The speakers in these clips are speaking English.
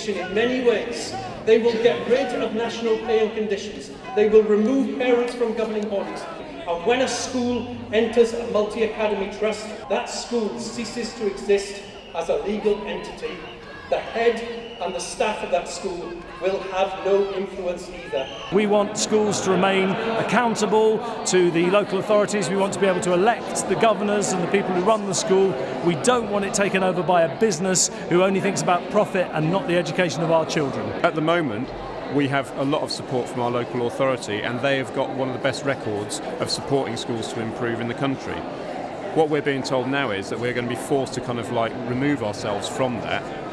education in many ways. They will get rid of national pay and conditions. They will remove parents from governing bodies. And when a school enters a multi-academy trust, that school ceases to exist as a legal entity. The head and the staff of that school will have no influence either. We want schools to remain accountable to the local authorities. We want to be able to elect the governors and the people who run the school. We don't want it taken over by a business who only thinks about profit and not the education of our children. At the moment, we have a lot of support from our local authority and they have got one of the best records of supporting schools to improve in the country. What we're being told now is that we're going to be forced to kind of like remove ourselves from that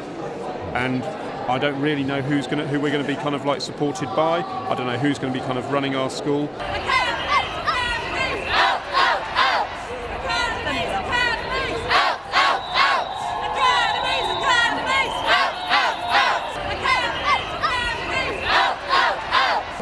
and I don't really know who's to, who we're going to be kind of like supported by. I don't know who's going to be kind of running our school.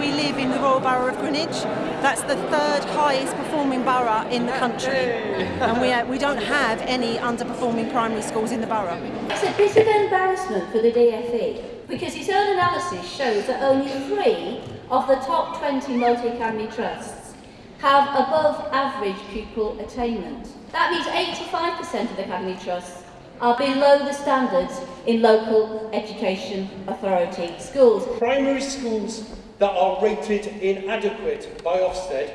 We live in the Royal Borough of Greenwich. That's the third highest performing borough in the country. And we, uh, we don't have any underperforming primary schools in the borough. It's a bit of embarrassment for the DFE because its own analysis shows that only three of the top 20 multi-academy trusts have above average pupil attainment. That means 85% of the academy trusts are below the standards in local education authority schools. Primary schools that are rated inadequate by Ofsted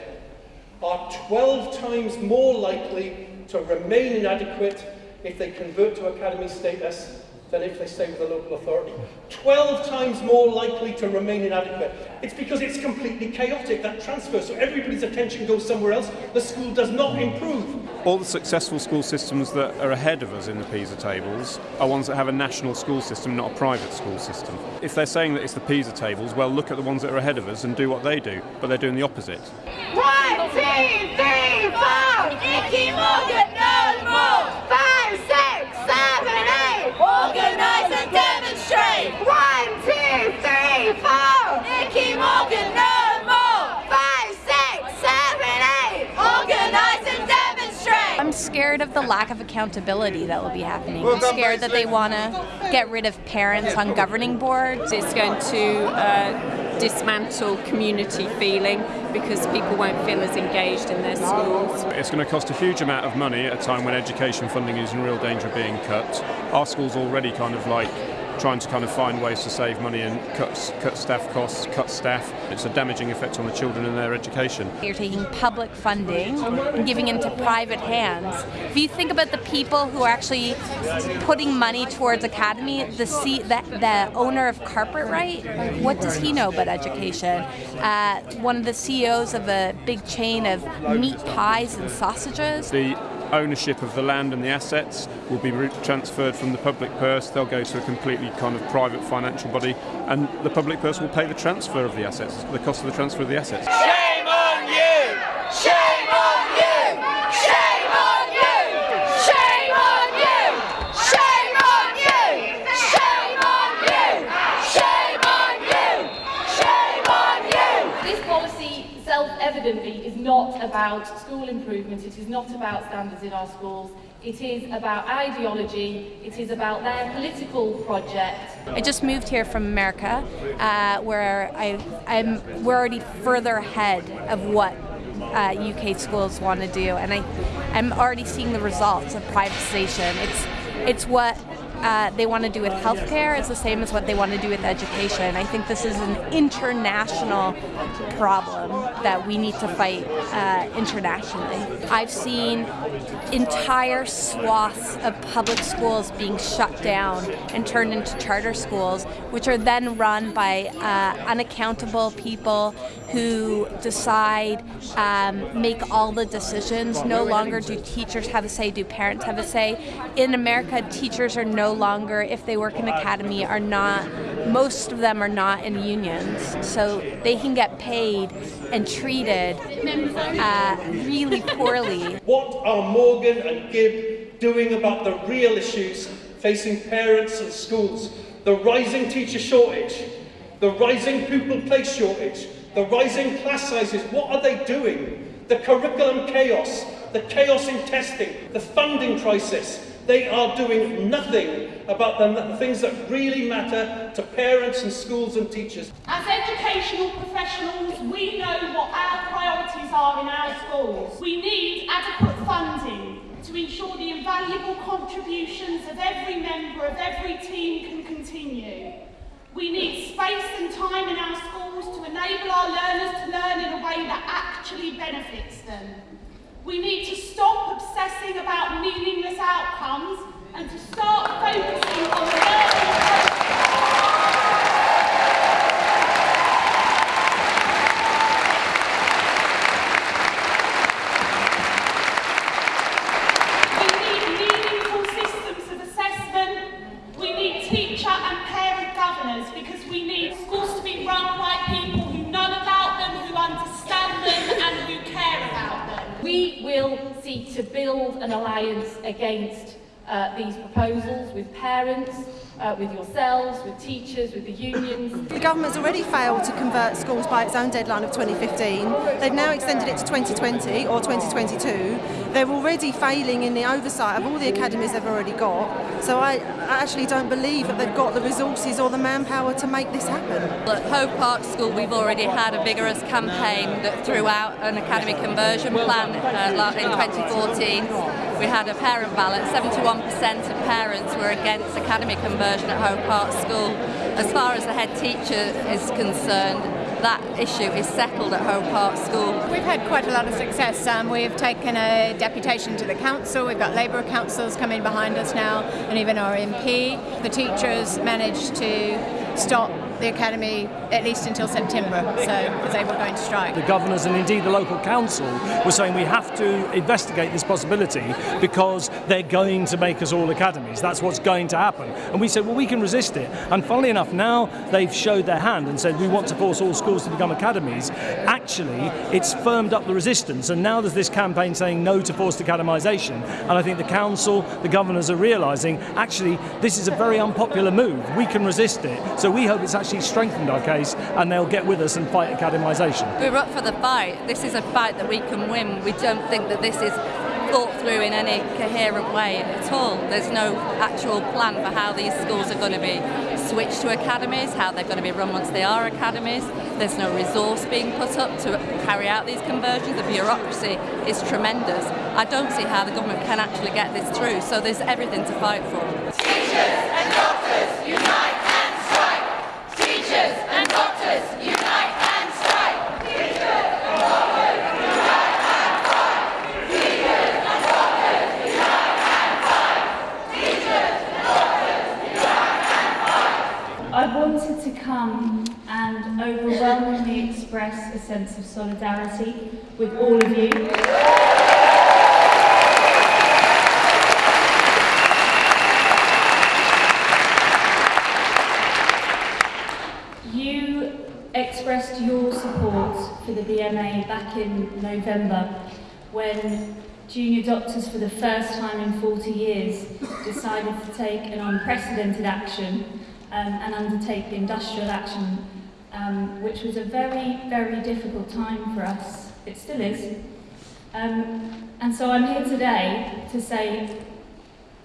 are 12 times more likely to remain inadequate if they convert to academy status than if they stay with the local authority. 12 times more likely to remain inadequate. It's because it's completely chaotic, that transfer, so everybody's attention goes somewhere else. The school does not improve. All the successful school systems that are ahead of us in the PISA tables are ones that have a national school system, not a private school system. If they're saying that it's the PISA tables, well, look at the ones that are ahead of us and do what they do, but they're doing the opposite. One, two, three, four! Nicky Morgan scared of the lack of accountability that will be happening. I'm scared that they want to get rid of parents on governing boards. It's going to uh, dismantle community feeling because people won't feel as engaged in their schools. It's going to cost a huge amount of money at a time when education funding is in real danger of being cut. Our school's already kind of like trying to kind of find ways to save money and cut, cut staff costs, cut staff. It's a damaging effect on the children and their education. You're taking public funding and giving it into private hands. If you think about the people who are actually putting money towards academy, the, C, the, the owner of Carpetright, what does he know about education? Uh, one of the CEOs of a big chain of meat pies and sausages. The ownership of the land and the assets will be transferred from the public purse. They'll go to a completely kind of private financial body, and the public purse will pay the transfer of the assets, the cost of the transfer of the assets. Shame on you! Shame on you! Shame on you! Shame on you! Shame on you! Shame on you! Shame on you! Shame on you! This policy self-evidently is not about school improvement, it is not about standards in our schools, it is about ideology, it is about their political project. I just moved here from America, uh, where I, I'm, we're already further ahead of what uh, UK schools want to do, and I, I'm already seeing the results of privatization. It's, it's what uh, they want to do with healthcare is the same as what they want to do with education. I think this is an international problem that we need to fight uh, internationally. I've seen entire swaths of public schools being shut down and turned into charter schools, which are then run by uh, unaccountable people who decide, um, make all the decisions. No longer do teachers have a say, do parents have a say. In America, teachers are no longer, if they work in academy, are not, most of them are not in unions. So they can get paid and treated uh, really poorly. What are Morgan and Gibb doing about the real issues facing parents and schools? The rising teacher shortage, the rising pupil place shortage, the rising class sizes, what are they doing? The curriculum chaos, the chaos in testing, the funding crisis, They are doing nothing about the things that really matter to parents and schools and teachers. As educational professionals, we know what our priorities are in our schools. We need adequate funding to ensure the invaluable contributions of every member of every team can continue. We need space and time in our schools to enable our learners to learn in a way that actually benefits them. We need to stop obsessing about meaningless outcomes and to start focusing on the learning We need meaningful systems of assessment. We need teacher and to build an alliance against uh, these proposals with parents, uh, with yourselves, with teachers, with the unions. The government's already failed to convert schools by its own deadline of 2015. They've now extended it to 2020 or 2022 They're already failing in the oversight of all the academies they've already got. So I, I actually don't believe that they've got the resources or the manpower to make this happen. At Hove Park School, we've already had a vigorous campaign that threw out an academy conversion plan uh, in 2014. We had a parent ballot. 71% of parents were against academy conversion at Hove Park School. As far as the head teacher is concerned, that issue is settled at Hove Park School. We've had quite a lot of success. Um, we've taken a deputation to the council. We've got Labour councils coming behind us now, and even our MP. The teachers managed to stop the academy at least until September, so because they were going to strike. The governors and indeed the local council were saying we have to investigate this possibility because they're going to make us all academies. That's what's going to happen. And we said, well, we can resist it. And funnily enough, now they've showed their hand and said we want to force all schools to become academies. Actually, it's firmed up the resistance. And now there's this campaign saying no to forced academisation. And I think the council, the governors are realising actually this is a very unpopular move. We can resist it. So we hope it's actually strengthened our case and they'll get with us and fight academisation. We're up for the fight. This is a fight that we can win. We don't think that this is thought through in any coherent way at all. There's no actual plan for how these schools are going to be switched to academies, how they're going to be run once they are academies. There's no resource being put up to carry out these conversions. The bureaucracy is tremendous. I don't see how the government can actually get this through, so there's everything to fight for. Teachers and doctors, unite and strike! Teachers and doctors, unite and strike! Teachers and doctors, unite and fight! Teachers and doctors, unite and fight! Teachers and doctors, unite and fight! I wanted and overwhelmingly express a sense of solidarity with all of you. You expressed your support for the BMA back in November when junior doctors for the first time in 40 years decided to take an unprecedented action Um, and undertake the industrial action, um, which was a very, very difficult time for us. It still is. Um, and so I'm here today to say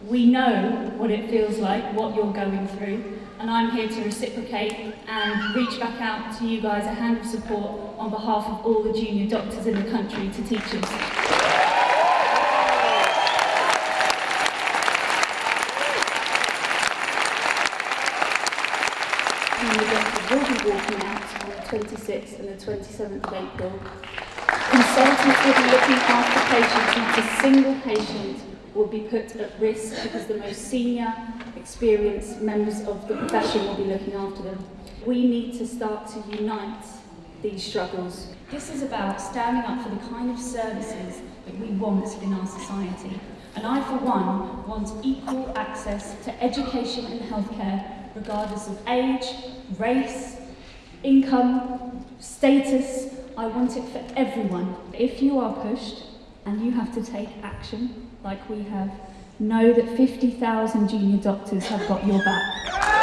we know what it feels like, what you're going through, and I'm here to reciprocate and reach back out to you guys a hand of support on behalf of all the junior doctors in the country to teachers. Will be walking out on the 26th and the 27th of April. Consultants will be looking after patients, not a single patient will be put at risk because the most senior, experienced members of the profession will be looking after them. We need to start to unite these struggles. This is about standing up for the kind of services that we want in our society. And I, for one, want equal access to education and healthcare, regardless of age, race, income, status. I want it for everyone. If you are pushed and you have to take action, like we have, know that 50,000 junior doctors have got your back.